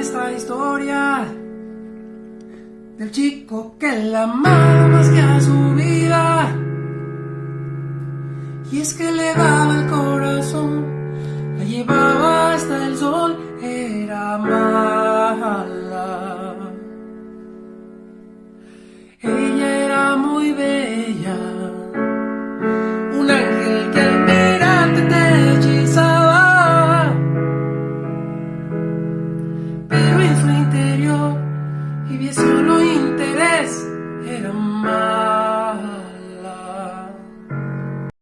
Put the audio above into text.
nuestra historia. Del chico que la ama más que a su vida. Y es que le daba el corazón la llevaba hasta el sol era más pero en su interior y solo interés, era más.